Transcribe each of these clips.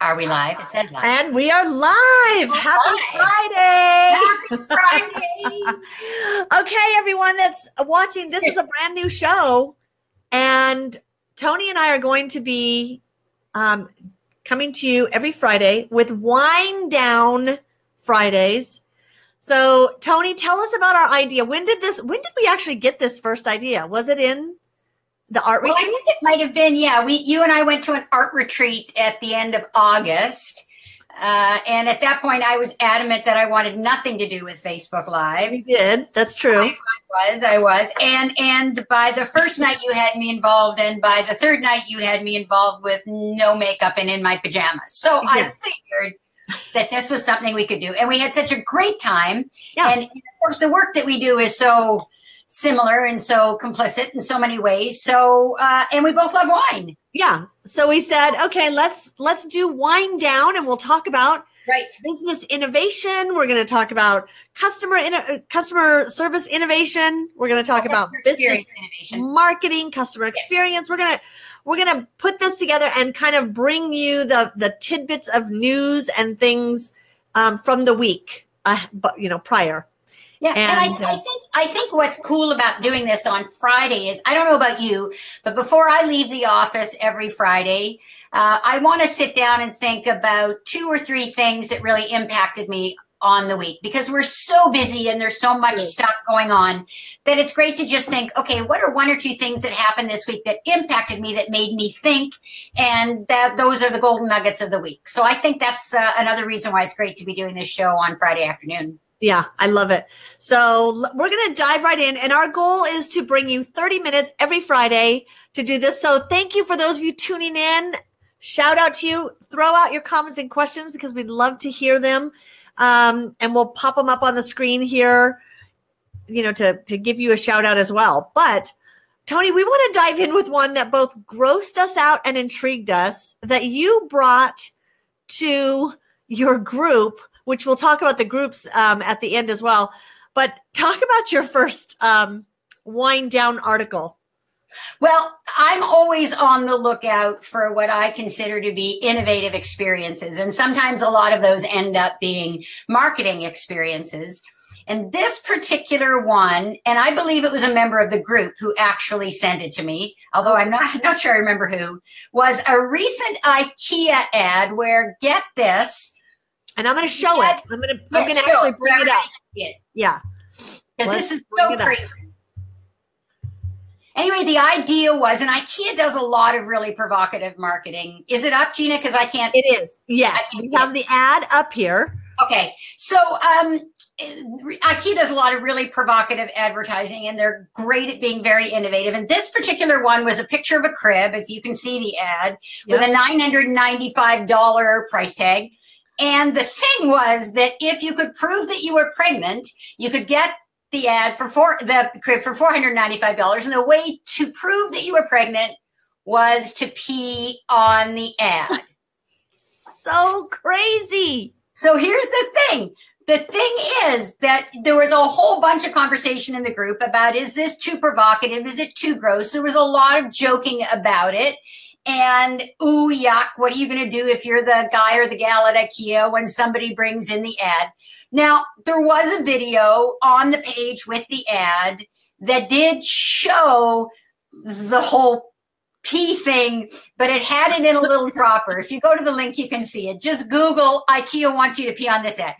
Are we live? It says live. And we are live. We're Happy live. Friday. Happy Friday. okay, everyone that's watching, this is a brand new show. And Tony and I are going to be um, coming to you every Friday with Wine Down Fridays. So, Tony, tell us about our idea. When did this, when did we actually get this first idea? Was it in the art Well, I think it might have been, yeah. We, you and I went to an art retreat at the end of August. Uh, and at that point, I was adamant that I wanted nothing to do with Facebook Live. We did. That's true. I was I was and and by the first night you had me involved and by the third night you had me involved with no makeup and in my pajamas so I figured that this was something we could do and we had such a great time Yeah. and of course the work that we do is so similar and so complicit in so many ways so uh, and we both love wine Yeah. So we said, okay, let's let's do wind down, and we'll talk about right business innovation. We're going to talk about customer in, customer service innovation. We're going to talk about business innovation marketing, customer experience. We're gonna we're gonna put this together and kind of bring you the the tidbits of news and things um, from the week, uh, but you know prior. Yeah, and, And, I, I uh, think I think what's cool about doing this on Friday is I don't know about you, but before I leave the office every Friday, uh, I want to sit down and think about two or three things that really impacted me on the week because we're so busy and there's so much stuff going on that it's great to just think, okay, what are one or two things that happened this week that impacted me that made me think, and that those are the golden nuggets of the week. So I think that's uh, another reason why it's great to be doing this show on Friday afternoon. Yeah, I love it. So we're going to dive right in. And our goal is to bring you 30 minutes every Friday to do this. So thank you for those of you tuning in. Shout out to you. Throw out your comments and questions because we'd love to hear them. Um, and we'll pop them up on the screen here, you know, to, to give you a shout out as well. But Tony, we want to dive in with one that both grossed us out and intrigued us that you brought to your group, which we'll talk about the groups um, at the end as well. But talk about your first um, wind down article. Well, I'm always on the lookout for what I consider to be innovative experiences. And sometimes a lot of those end up being marketing experiences. And this particular one, and I believe it was a member of the group who actually sent it to me, although I'm not, not sure I remember who, was a recent IKEA ad where, get this, And I'm going to show it. I'm going to I'm going to actually it. bring it up. It. Yeah. because this is so crazy. Anyway, the idea was, and IKEA does a lot of really provocative marketing. Is it up, Gina? Because I can't. It is. Yes. We have the ad up here. Okay, so um, IKEA does a lot of really provocative advertising, and they're great at being very innovative. And this particular one was a picture of a crib, if you can see the ad, with a nine hundred ninety-five dollar price tag. And the thing was that if you could prove that you were pregnant, you could get the ad for four the crib for four hundred ninety-five dollars. And the way to prove that you were pregnant was to pee on the ad. So crazy. So here's the thing. The thing is that there was a whole bunch of conversation in the group about is this too provocative? Is it too gross? There was a lot of joking about it. And ooh, yuck, what are you going to do if you're the guy or the gal at IKEA when somebody brings in the ad? Now, there was a video on the page with the ad that did show the whole pee thing, but it had it in a little dropper. If you go to the link, you can see it. Just Google IKEA wants you to pee on this ad.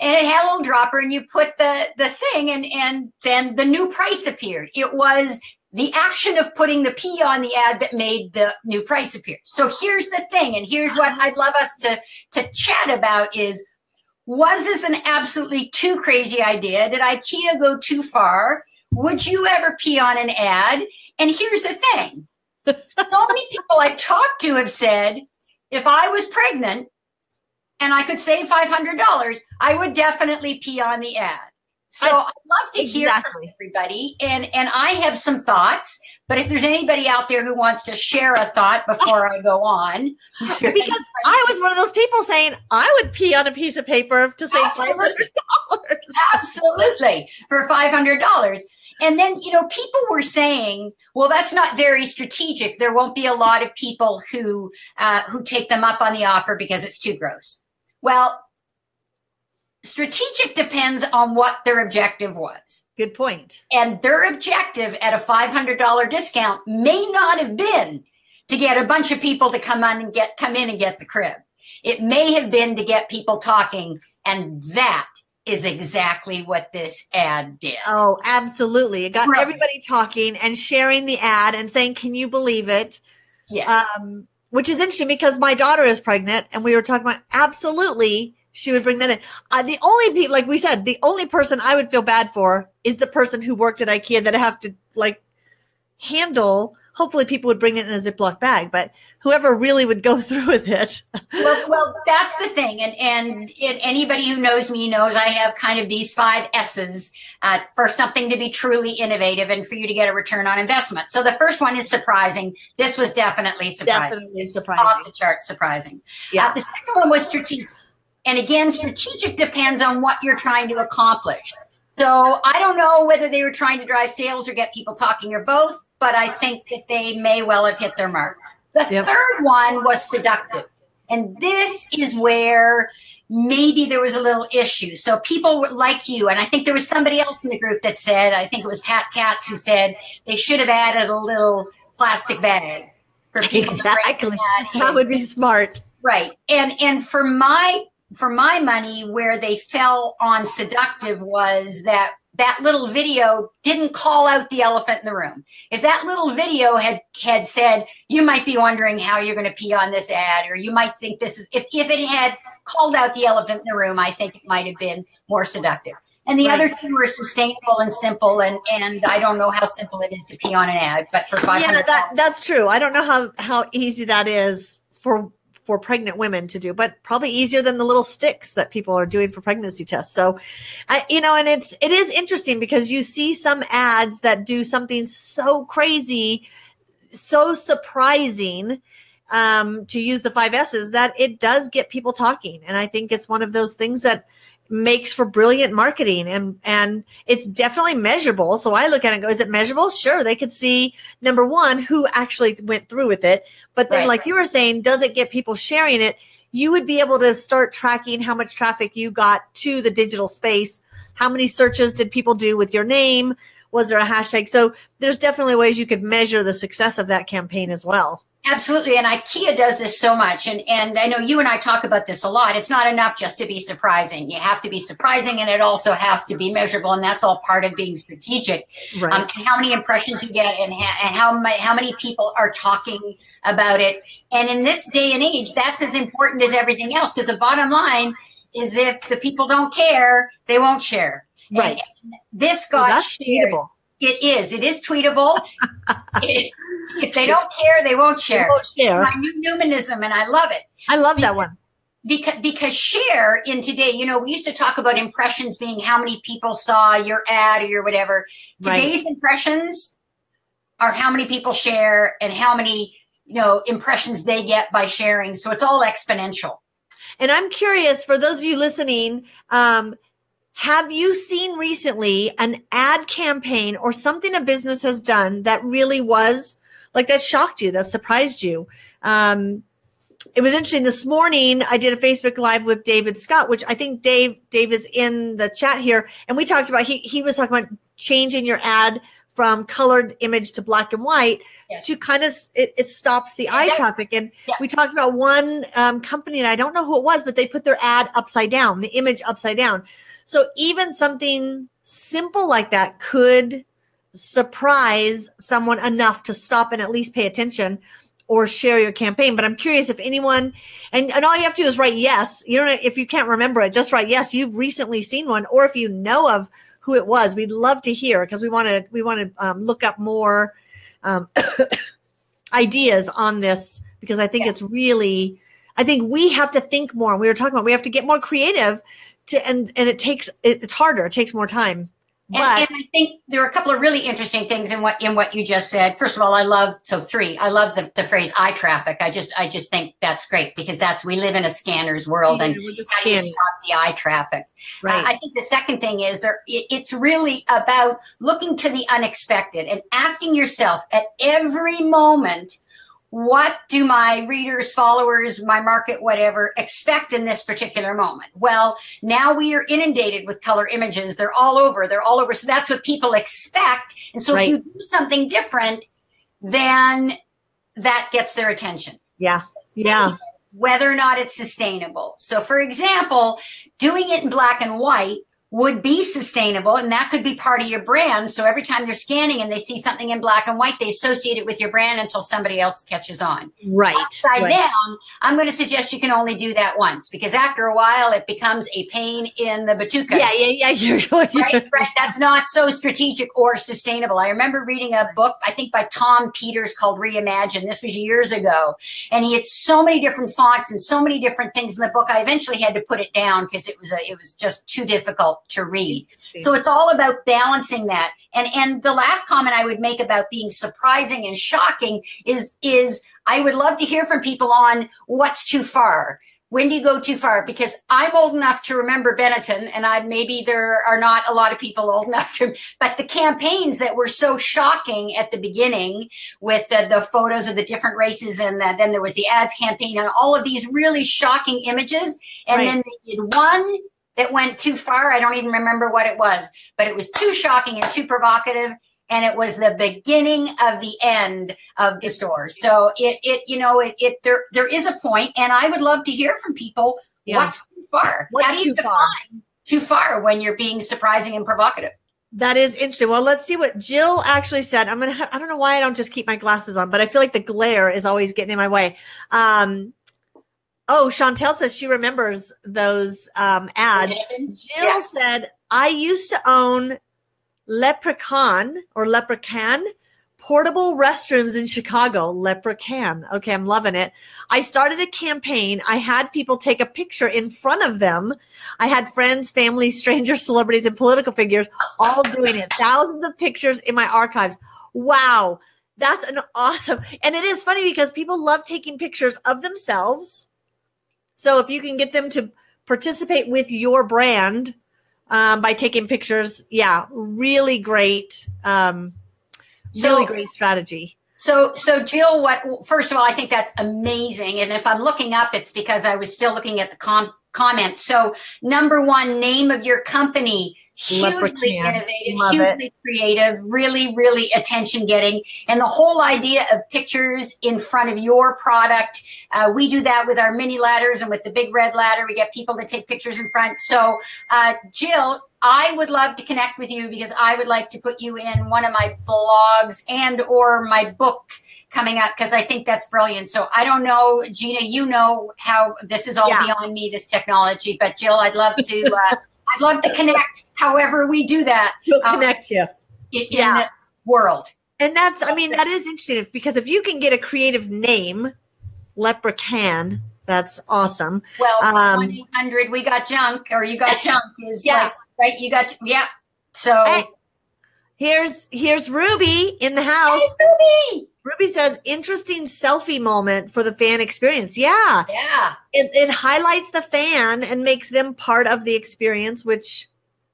And it had a little dropper, and you put the, the thing, and, and then the new price appeared. It was the action of putting the P on the ad that made the new price appear. So here's the thing, and here's what uh-huh. I'd love us to, to chat about is was this an absolutely too crazy idea? Did IKEA go too far? Would you ever pee on an ad? And here's the thing. so many people I've talked to have said, if I was pregnant and I could save $500, I would definitely pee on the ad. So I- I'd love to hear from everybody. And, and I have some thoughts, but if there's anybody out there who wants to share a thought before I go on, Because I was one of those people saying I would pee on a piece of paper to save $500. Absolutely, for five hundred dollars. and then you know people were saying well that's not very strategic there won't be a lot of people who uh, who take them up on the offer because it's too gross well strategic depends on what their objective was good point. and their objective at a $500 discount may not have been to get a bunch of people to come on and get come in and get the crib it may have been to get people talking and that is exactly what this ad did. Oh, absolutely. It got everybody talking and sharing the ad and saying, Can you believe it? Yes. Um, which is interesting because my daughter is pregnant and we were talking about absolutely she would bring that in. Uh, the only people, like we said, the only person I would feel bad for is the person who worked at IKEA that I have to like handle hopefully people would bring it in a Ziploc bag, but whoever really would go through with it. well, well, that's the thing. And, and it, anybody who knows me knows I have kind of these five S's uh, for something to be truly innovative and for you to get a return on investment. So the first one is surprising. This was definitely surprising. Definitely surprising. Off the chart surprising. Yeah. Uh, the second one was strategic. And again, strategic depends on what you're trying to accomplish. So I don't know whether they were trying to drive sales or get people talking or both but I think that they may well have hit their mark. The yep. third one was seductive. And this is where maybe there was a little issue. So people like you, and I think there was somebody else in the group that said, I think it was Pat Katz who said they should have added a little plastic bag for people. Exactly. That, that would be smart. Right. And and for my for my money, where they fell on seductive was that that little video didn't call out the elephant in the room. If that little video had had said, you might be wondering how you're going to pee on this ad, or you might think this is, if, if it had called out the elephant in the room, I think it might have been more seductive. And the right. other two were sustainable and simple, and and I don't know how simple it is to pee on an ad, but for five hundred, yeah, that, that's true. I don't know how how easy that is for for pregnant women to do, but probably easier than the little sticks that people are doing for pregnancy tests. So, I, you know, and it's, it is interesting because you see some ads that do something so crazy, so surprising, um, to use the five S's that it does get people talking. And I think it's one of those things that, makes for brilliant marketing and and it's definitely measurable. So i look at it and go is it measurable? Sure they could see number one who actually went through with it. But then right. like you were saying does it get people sharing it? You would be able to start tracking how much traffic you got to the digital space. How many searches did people do with your name was there a hashtag so there's definitely ways you could measure the success of that campaign as well Absolutely. And IKEA does this so much. And, and I know you and I talk about this a lot. It's not enough just to be surprising. You have to be surprising and it also has to be measurable. And that's all part of being strategic. Right. Um, how many impressions you get and, ha- and how, my, how many people are talking about it. And in this day and age, that's as important as everything else. Because the bottom line is if the people don't care, they won't share. Right. And this got well, shared. It is. It is tweetable. it, if they don't care, they won't share. They won't share. My new Newmanism, and I love it. I love that one. Because because share in today, you know, we used to talk about impressions being how many people saw your ad or your whatever. Today's right. impressions are how many people share and how many you know impressions they get by sharing. So it's all exponential. And I'm curious for those of you listening, um, have you seen recently an ad campaign or something a business has done that really was like that shocked you, that surprised you? Um, it was interesting this morning. I did a Facebook live with David Scott, which I think Dave, Dave is in the chat here. And we talked about, he, he was talking about changing your ad from colored image to black and white yes. to kind of it, it stops the eye traffic and yeah. we talked about one um, company and i don't know who it was but they put their ad upside down the image upside down so even something simple like that could surprise someone enough to stop and at least pay attention or share your campaign. But I'm curious if anyone, and, and all you have to do is write yes. You don't, if you can't remember it, just write yes. You've recently seen one, or if you know of who it was, we'd love to hear because we want to, we want to um, look up more um, ideas on this because I think yeah. it's really, I think we have to think more. We were talking about we have to get more creative to and and it takes it, it's harder it takes more time But and, and I think there are a couple of really interesting things in what in what you just said. First of all, I love so three. I love the, the phrase eye traffic. I just I just think that's great because that's we live in a scanner's world, Yeah, and how do you stop the eye traffic? Uh, right. I think the second thing is there. It, it's really about looking to the unexpected and asking yourself at every moment, what do my readers, followers, my market, whatever, expect in this particular moment? Well, now we are inundated with color images. They're all over. They're all over. So that's what people expect. And so Right. if you do something different, then that gets their attention yeah. Yeah. whether or not it's sustainable. So, for example, doing it in black and white would be sustainable, and that could be part of your brand. So, every time they're scanning and they see something in black and white, they associate it with your brand until somebody else catches on. Right. Upside right. down, I'm going to suggest you can only do that once because after a while, it becomes a pain in the batucas Yeah, yeah, yeah. You're right, right. That's not so strategic or sustainable. I remember reading a book, I think by Tom Peters called Reimagine. This was years ago. And he had so many different fonts and so many different things in the book. I eventually had to put it down because it was a, it was just too difficult to read. So it's all about balancing that. And and the last comment I would make about being surprising and shocking is is I would love to hear from people on what's too far. When do you go too far? Because I'm old enough to remember Benetton, and I maybe there are not a lot of people old enough to. But the campaigns that were so shocking at the beginning, with the, the photos of the different races, and the, then there was the AIDS campaign, and all of these really shocking images, and Right. then they did one that went too far. I don't even remember what it was, but it was too shocking and too provocative. And it was the beginning of the end of the store. So it, it, you know, it, it, there, there is a point, and I would love to hear from people. Yeah. What's too far? What's How do you too far? too far when you're being surprising and provocative? That is interesting. Well, let's see what Jill actually said. I'm gonna. Ha- I don't know why I don't just keep my glasses on, but I feel like the glare is always getting in my way. Um, oh, Chantel says she remembers those um, ads. Jill Yeah. said, I used to own Leprechaun or Leprechaun portable restrooms in Chicago. Leprechaun. Okay, I'm loving it. I started a campaign. I had people take a picture in front of them. I had friends, family, strangers, celebrities, and political figures all doing it. Thousands of pictures in my archives. Wow. That's an awesome. And it is funny because people love taking pictures of themselves. So if you can get them to participate with your brand um, by taking pictures, yeah, really great. Um, So- really great strategy. So, so Jill, what? First of all, I think that's amazing. And if I'm looking up, it's because I was still looking at the com- comment. So, number one, name of your company, hugely innovative, Love hugely creative, really, really attention getting, and the whole idea of pictures in front of your product. Uh, we do that with our mini ladders and with the big red ladder. We get people to take pictures in front. So, uh, Jill, I would love to connect with you because I would like to put you in one of my blogs and or my book coming up because I think that's brilliant. So I don't know, Gina, you know how this is all Yeah. beyond me, this technology, but Jill, I'd love to, uh, I'd love to connect however we do that He'll Um, connect you. in, in Yeah. this world. And that's, I mean, that is interesting because if you can get a creative name, Leprechaun, that's awesome. Well, Um, 1 800 we got junk or you got junk is Yeah. like, right? You got, yeah. So, Hey, here's here's Ruby in the house. Hey, Ruby! Ruby says, interesting selfie moment for the fan experience. Yeah. yeah. It, it highlights the fan and makes them part of the experience, which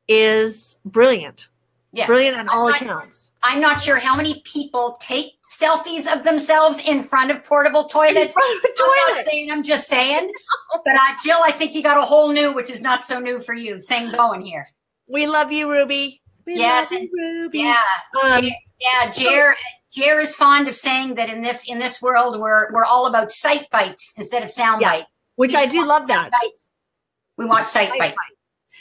is brilliant. Yeah. Brilliant on all I- accounts. I'm not sure how many people take selfies of themselves in front of portable toilets. I'm not saying, I'm just saying. But I, Jill, I think you got a whole new, which is not so new for you, thing going here. We love you, Ruby. We Yes, love you, Ruby. Yeah, Um, yeah. Jer, Jer is fond of saying that in this in this world, we're we're all about sight bites instead of sound Yeah. bites. which I do love that. Bites. We want sight Sight bites.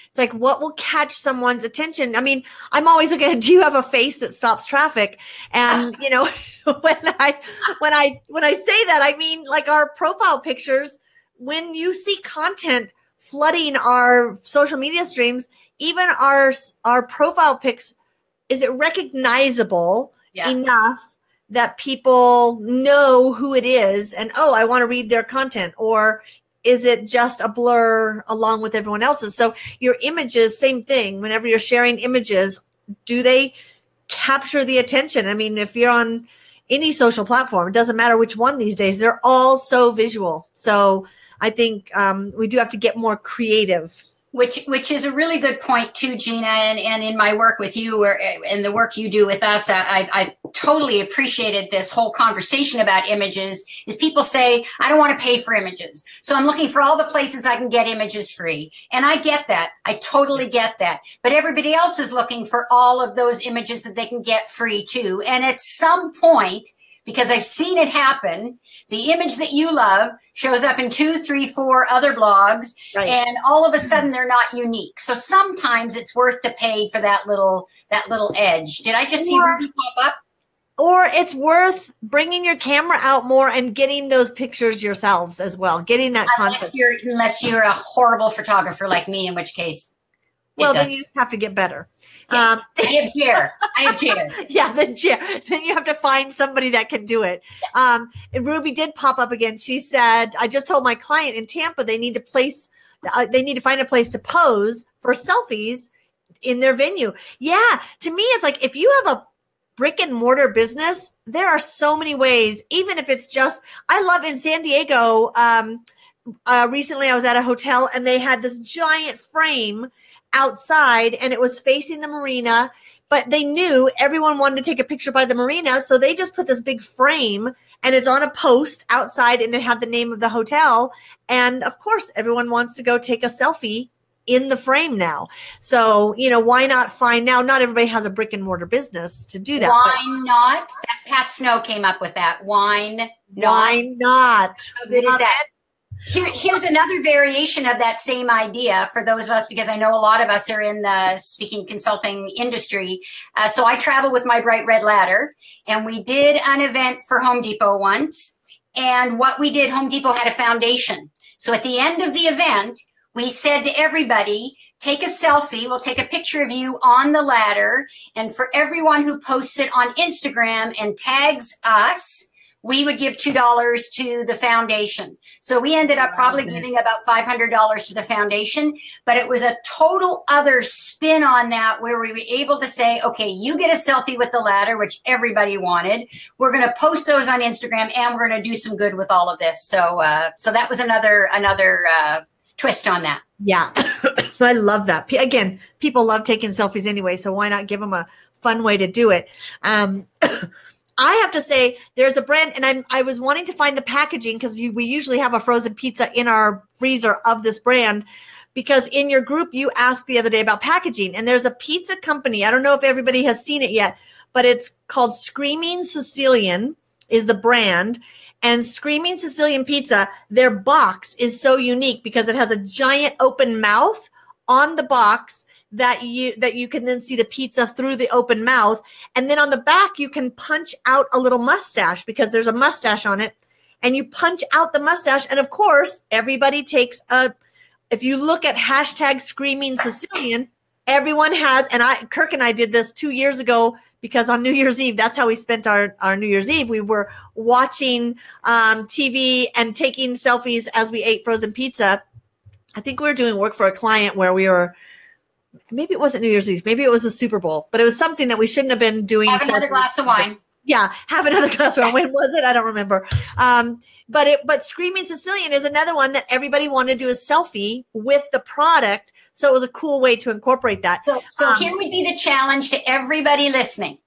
It's like what will catch someone's attention. I mean, I'm always looking at do you have a face that stops traffic? And you know, when I when I when I say that, I mean like our profile pictures, when you see content flooding our social media streams, even our our profile pics, is it recognizable Yeah. enough that people know who it is and oh, I want to read their content or is it just a blur along with everyone else's? So your images, same thing. Whenever you're sharing images, do they capture the attention? I mean, if you're on any social platform, it doesn't matter which one these days, they're all so visual. So I think um, we do have to get more creative which which is a really good point too gina and, and in my work with you or and the work you do with us I, I totally appreciated this whole conversation about images is people say i don't want to pay for images. So i'm looking for all the places i can get images free and i get that. I totally get that. But everybody else is looking for all of those images that they can get free too. And at some point because i've seen it happen the image that you love shows up in two, three, four other blogs, right. and all of a mm-hmm. sudden they're not unique. So sometimes it's worth to pay for that little that little edge. Did I just or, see Ruby pop up? Or it's worth bringing your camera out more and getting those pictures yourselves as well. Getting that unless content. You're, unless you're a horrible photographer like me, in which case well, then you just have to get better. Yeah, um, I have chair. I have chair. yeah, the chair. Then you have to find somebody that can do it. Um, Ruby did pop up again. She said, "I just told my client in Tampa they need to place, uh, they need to find a place to pose for selfies in their venue." Yeah, to me, it's like if you have a brick and mortar business, there are so many ways. Even if it's just, I love in San Diego. Um, uh, recently, I was at a hotel and they had this giant frame outside and it was facing the marina but they knew everyone wanted to take a picture by the marina so they just put this big frame and it's on a post outside and it had the name of the hotel. And of course everyone wants to go take a selfie in the frame now. So you know why not find now not everybody has a brick and mortar business to do that why not? That pat snow came up with that. Why not? Why not? How good is that here, here's another variation of that same idea for those of us, because I know a lot of us are in the speaking consulting industry. Uh, so I travel with my bright red ladder, and we did an event for Home Depot once. And what we did, Home Depot had a foundation. So at the end of the event, we said to everybody, take a selfie. We'll take a picture of you on the ladder. And for everyone who posts it on Instagram and tags us, we would give $2 to the foundation. So we ended up probably giving about $500 to the foundation, but it was a total other spin on that where we were able to say, okay, you get a selfie with the ladder, which everybody wanted. We're going to post those on Instagram and we're going to do some good with all of this. So, uh, so that was another, another, uh, twist on that. Yeah. I love that. Again, people love taking selfies anyway. So why not give them a fun way to do it? Um, I have to say, there's a brand, and I'm I was wanting to find the packaging because we usually have a frozen pizza in our freezer of this brand. Because in your group, you asked the other day about packaging, and there's a pizza company. I don't know if everybody has seen it yet, but it's called Screaming Sicilian is the brand. And Screaming Sicilian Pizza, their box is so unique because it has a giant open mouth on the box that you that you can then see the pizza through the open mouth. And then on the back you can punch out a little mustache because there's a mustache on it. And you punch out the mustache. And of course everybody takes a if you look at hashtag screaming sicilian everyone has and i kirk and i did this two years ago because on new year's eve that's how we spent our, our new year's eve. We were watching um, tv and taking selfies as we ate frozen pizza. I think we were doing work for a client where we were maybe it wasn't New Year's Eve, maybe it was a Super Bowl, but it was something that we shouldn't have been doing. Have another glass of wine. Yeah, have another glass of wine. When was it? I don't remember. Um, but it, but Screaming Sicilian is another one that everybody wanted to do a selfie with the product. So it was a cool way to incorporate that. So, so um, here would be the challenge to everybody listening.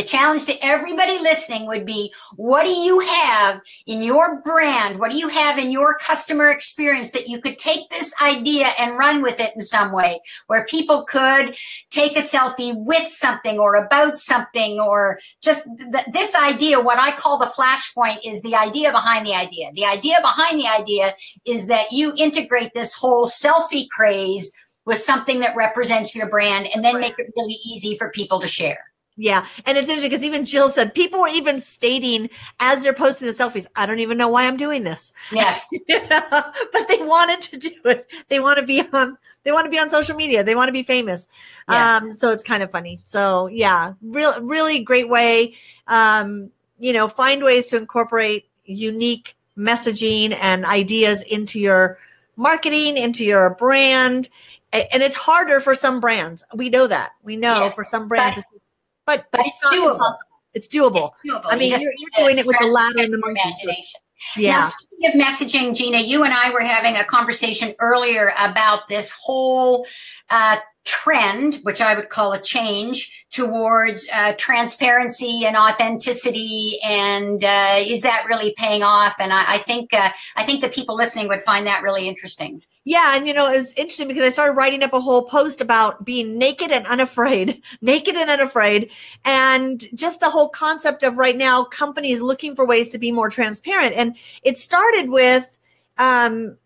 The challenge to everybody listening would be what do you have in your brand? What do you have in your customer experience that you could take this idea and run with it in some way where people could take a selfie with something or about something or just th- this idea? What I call the flashpoint is the idea behind the idea. The idea behind the idea is that you integrate this whole selfie craze with something that represents your brand and then make it really easy for people to share. Yeah. And it's interesting because even Jill said people were even stating as they're posting the selfies, I don't even know why I'm doing this. Yes. but they wanted to do it. They want to be on they want to be on social media. They want to be famous. Yeah. Um, so it's kind of funny. So yeah, real really great way. Um, you know, find ways to incorporate unique messaging and ideas into your marketing, into your brand and it's harder for some brands. We know that. We know Yeah. for some brands, but, but it's not doable. impossible. It's doable. It's doable. I mean, You you're doing it with the ladder and the monkey. Yeah. Now, speaking of messaging, Gina, you and I were having a conversation earlier about this whole uh, trend, which I would call a change towards uh, transparency and authenticity. And uh, is that really paying off? And I, I think uh, I think the people listening would find that really interesting. Yeah, and you know, it's interesting because I started writing up a whole post about being naked and unafraid, naked and unafraid, and just the whole concept of right now companies looking for ways to be more transparent. And it started with, um,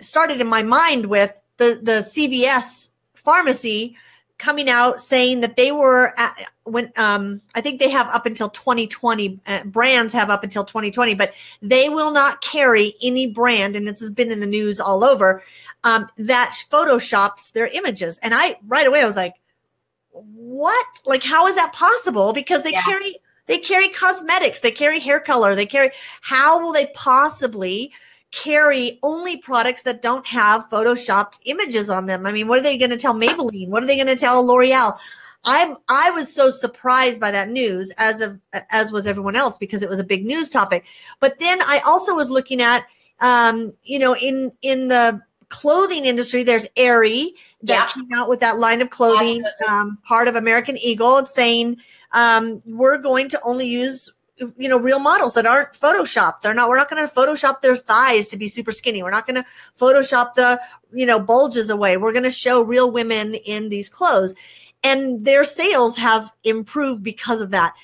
started in my mind with the the CVS pharmacy coming out saying that they were at, when um I think they have up until 2020 uh, brands have up until 2020 but they will not carry any brand and this has been in the news all over um that photoshops their images. And I right away I was like what? Like how is that possible? Because they Yeah. carry they carry cosmetics they carry hair color they carry how will they possibly carry only products that don't have photoshopped images on them. I mean, what are they going to tell Maybelline? What are they going to tell L'Oreal? I'm I was so surprised by that news as of as was everyone else because it was a big news topic. But then I also was looking at um, you know, in in the clothing industry, there's Aerie that came out with that line of clothing, um, part of American Eagle, saying um, we're going to only use you know real models that aren't photoshopped. They're not we're not going to photoshop their thighs to be super skinny. We're not going to photoshop the you know bulges away. We're going to show real women in these clothes. And their sales have improved because of that.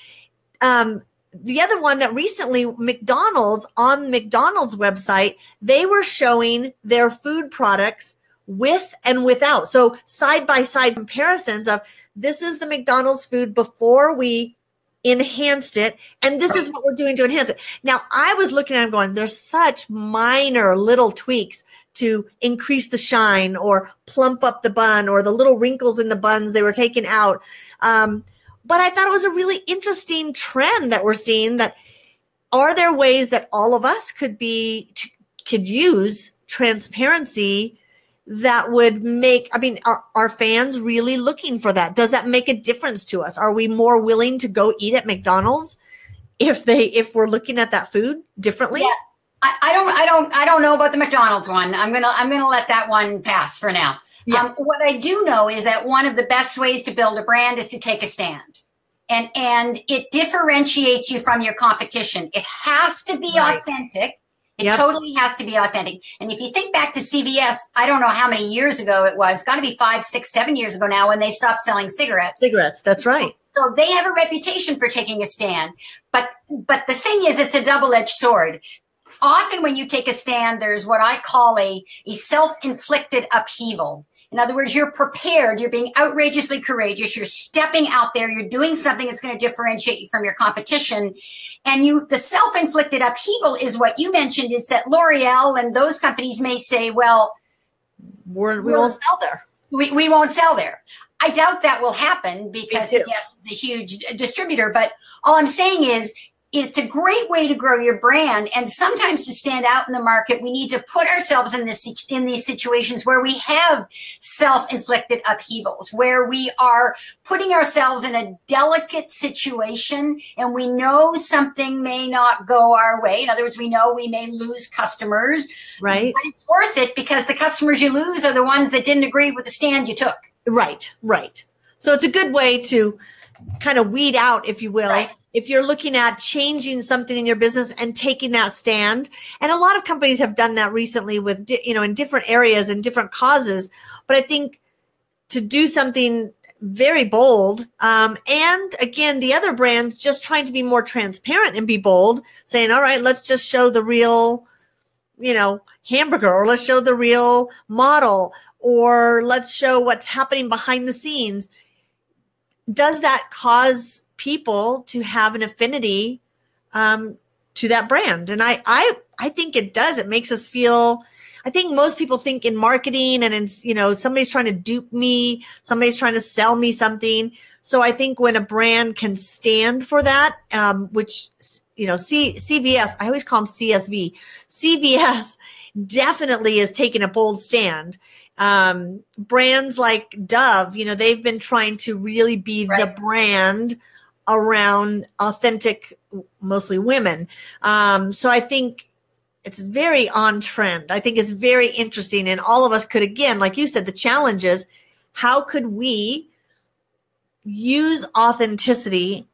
Um the other one that recently McDonald's on McDonald's website they were showing their food products with and without. So side by side comparisons of this is the McDonald's food before we enhanced it and this is what we're doing to enhance it. Now i was looking at going there's such minor little tweaks to increase the shine or plump up the bun or the little wrinkles in the buns they were taking out. Um, but i thought it was a really interesting trend that we're seeing that are there ways that all of us could be could use transparency that would make i mean are, are fans really looking for that does that make a difference to us are we more willing to go eat at mcdonald's if they if we're looking at that food differently Yeah. I, I don't I don't I don't know about the McDonald's one. I'm gonna I'm gonna let that one pass for now. Yeah. Um, what I do know is that one of the best ways to build a brand is to take a stand. And and it differentiates you from your competition. It has to be Right. authentic. It Yep. totally has to be authentic. And if you think back to CVS, I don't know how many years ago it was, got to be five, six, seven years ago now when they stopped selling cigarettes. cigarettes that's right So they have a reputation for taking a stand. But but the thing is it's a double-edged sword. Often when you take a stand, there's what I call a, a self-inflicted upheaval. In other words, you're prepared, you're being outrageously courageous, you're stepping out there, you're doing something that's going to differentiate you from your competition. And you the self-inflicted upheaval is what you mentioned is that L'Oreal and those companies may say, well, we're, we won't sell there we, we won't sell there. I doubt that will happen because yes, it's a huge distributor. But all I'm saying is it's a great way to grow your brand. And sometimes to stand out in the market, we need to put ourselves in this in these situations where we have self-inflicted upheavals, where we are putting ourselves in a delicate situation and we know something may not go our way. In other words, we know we may lose customers, right but it's worth it because the customers you lose are the ones that didn't agree with the stand you took. Right, right. So it's a good way to kind of weed out, if you will, Right. If you're looking at changing something in your business and taking that stand. And a lot of companies have done that recently with, you know, in different areas and different causes. But I think to do something very bold, um, and again, the other brands just trying to be more transparent and be bold, saying, all right, let's just show the real, you know, hamburger or let's show the real model or let's show what's happening behind the scenes does that cause people to have an affinity um, to that brand? And I, I i think it does. It makes us feel i think most people think in marketing and in you know somebody's trying to dupe me somebody's trying to sell me something. So i think when a brand can stand for that um, which you know C, cvs i always call them csv cvs definitely is taking a bold stand. Um, brands like Dove, you know, they've been trying to really be right. the brand around authentic, mostly women. Um, so I think it's very on trend. I think it's very interesting. And all of us could, again, like you said, the challenge is how could we use authenticity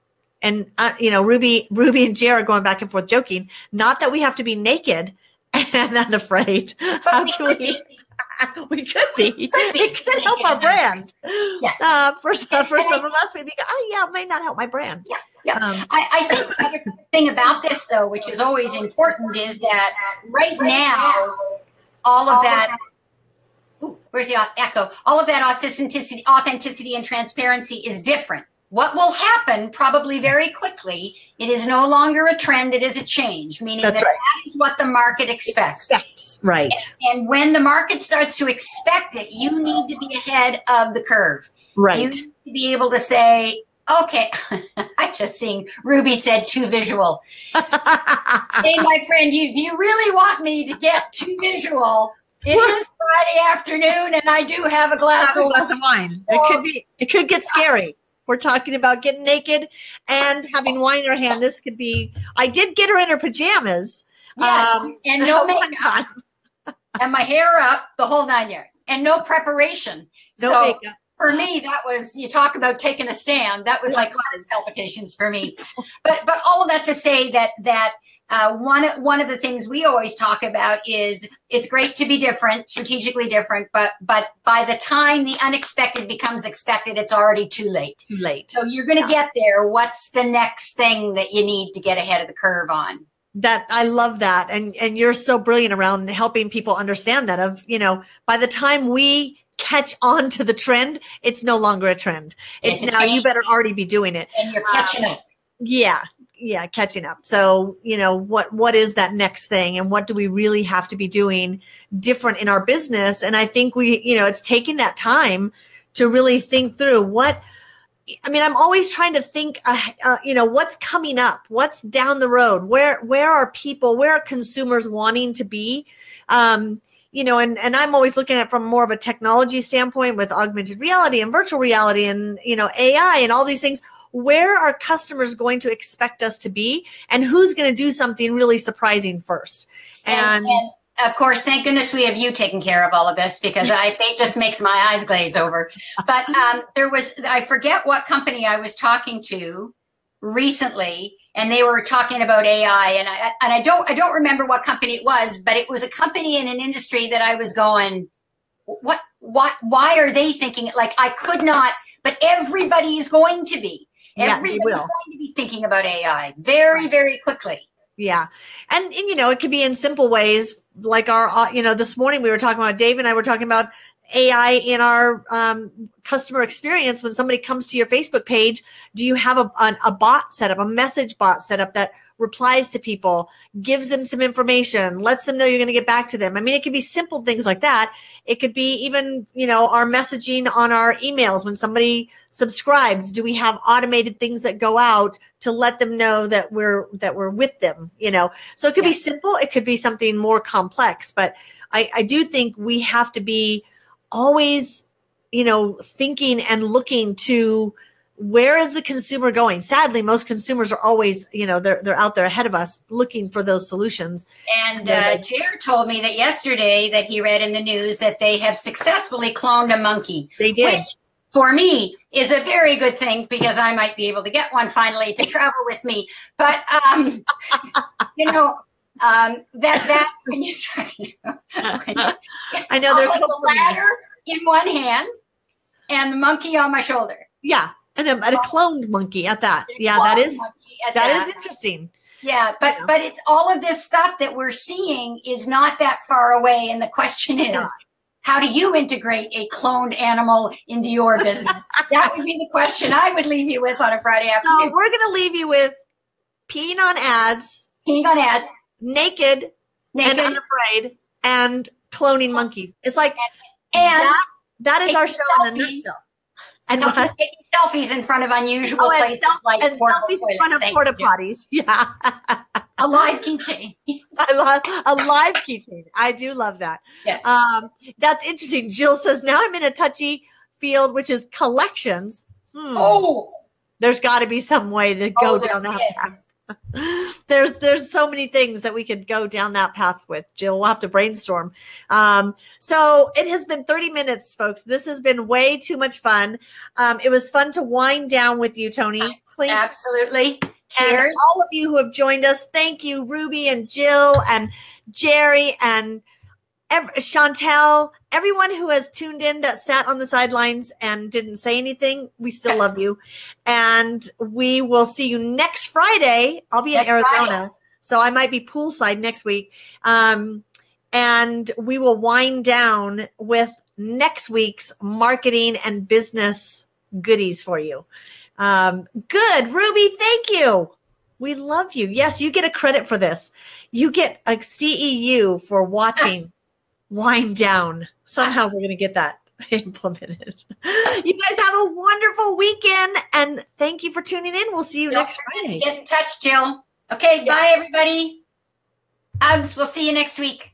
and uh, you know ruby ruby and jared going back and forth joking not that we have to be naked and unafraid how can we we could be. Could be. It could help our brand. Yeah. Uh, for some, for some of us, maybe, oh, yeah, it may not help my brand. Yeah. Yeah. Um, I, I think the other thing about this, though, which is always important, is that right now, all of that Ooh, where's the echo? All of that authenticity, authenticity and transparency is different. What will happen probably very quickly, it is no longer a trend, it is a change, meaning That's that right. that is what the market expects. expects. Right. And, and, when the market starts to expect it, you need to be ahead of the curve. Right. You need to be able to say, okay, I just seen Ruby said too visual. hey, my friend, you, if you really want me to get too visual, it is Friday afternoon, and I do have a glass, have a glass of wine. It could oh. be. It could get scary. We're talking about getting naked and having wine in her hand. This could be. I did get her in her pajamas. Yes, um, and no makeup, and my hair up, the whole nine yards, and no preparation. No so makeup. For me, that was you talk about taking a stand. That was like palpitations for me. but but all of that to say that that uh, one one of the things we always talk about is it's great to be different, strategically different, but but by the time the unexpected becomes expected, it's already too late. Too late. So you're going to yeah. get there. What's the next thing that you need to get ahead of the curve on? That I love that, and and you're so brilliant around helping people understand that. Of you know, by the time we catch on to the trend, it's no longer a trend. It's, it's now you better already be doing it, and you're catching um, up. Yeah, yeah catching up. So you know what what is that next thing and what do we really have to be doing different in our business? And i think we you know it's taking that time to really think through what i mean i'm always trying to think uh, uh, you know what's coming up? What's down the road? Where where are people? Where are consumers wanting to be? Um you know and and i'm always looking at from more of a technology standpoint with augmented reality and virtual reality and you know ai and all these things where are customers going to expect us to be and who's going to do something really surprising first and, and, and of course, thank goodness we have you taking care of all of this because I it just makes my eyes glaze over. But um, there was I forget what company I was talking to recently, and they were talking about AI, and I and I don't I don't remember what company it was, but it was a company in an industry that I was going, what what why are they thinking it? Like I could not, but everybody is going to be. Everybody's yeah, going to be thinking about AI very, very quickly. Yeah. And, and, you know, it could be in simple ways like our, uh, you know, this morning we were talking about, Dave and I were talking about AI in our um, customer experience. When somebody comes to your Facebook page, do you have a, a, a bot set up, a message bot set up that replies to people, gives them some information, lets them know you're going to get back to them. I mean, it could be simple things like that. It could be even, you know, our messaging on our emails when somebody subscribes, do we have automated things that go out to let them know that we're that we're with them, you know? So it could yeah. be simple, it could be something more complex, but I I do think we have to be always, you know, thinking and looking to where is the consumer going? Sadly, most consumers are always, you know, they're they're out there ahead of us looking for those solutions. And uh, Jared told me that yesterday that he read in the news that they have successfully cloned a monkey. They did. Which for me is a very good thing because I might be able to get one finally to travel with me. But um, you know, um, that that when you start, when I know there's a ladder in one hand and the monkey on my shoulder. Yeah, and a, and a cloned monkey at that. Yeah, that is that, that is interesting. Yeah, but yeah. but it's all of this stuff that we're seeing is not that far away, and the question is. How do you integrate a cloned animal into your business? that would be the question I would leave you with on a Friday afternoon. So we're going to leave you with peeing on ads, peeing on ads, naked, naked. and unafraid, and cloning monkeys. It's like and, that, that is our show selfies. in a nutshell. And what? taking selfies in front of unusual oh, places self- like and selfies in front of porta potties. Yeah. a live keychain. I love a live keychain. I do love that. Yeah. Um, that's interesting. Jill says now I'm in a touchy field, which is collections. Hmm. Oh, There's got to be some way to go oh, down that path. there's there's so many things that we could go down that path with jill. We'll have to brainstorm. Um so it has been 30 minutes folks. This has been way too much fun. Um it was fun to wind down with you tony. Please, Absolutely. and Cheers. all of you who have joined us thank you ruby and jill and jerry and ev- chantel everyone who has tuned in that sat on the sidelines and didn't say anything we still love you. And we will see you next friday. I'll be in arizona Friday. so i might be poolside next week. Um, and we will wind down with next week's marketing and business goodies for you. Um, good. Ruby thank you. We love you. Yes you get a credit for this. You get a ceu for watching wind down somehow we're going to get that implemented you guys have a wonderful weekend and thank you for tuning in we'll see you Don't next friday Get in touch, Jill. Okay, bye everybody. Hugs. We'll see you next week.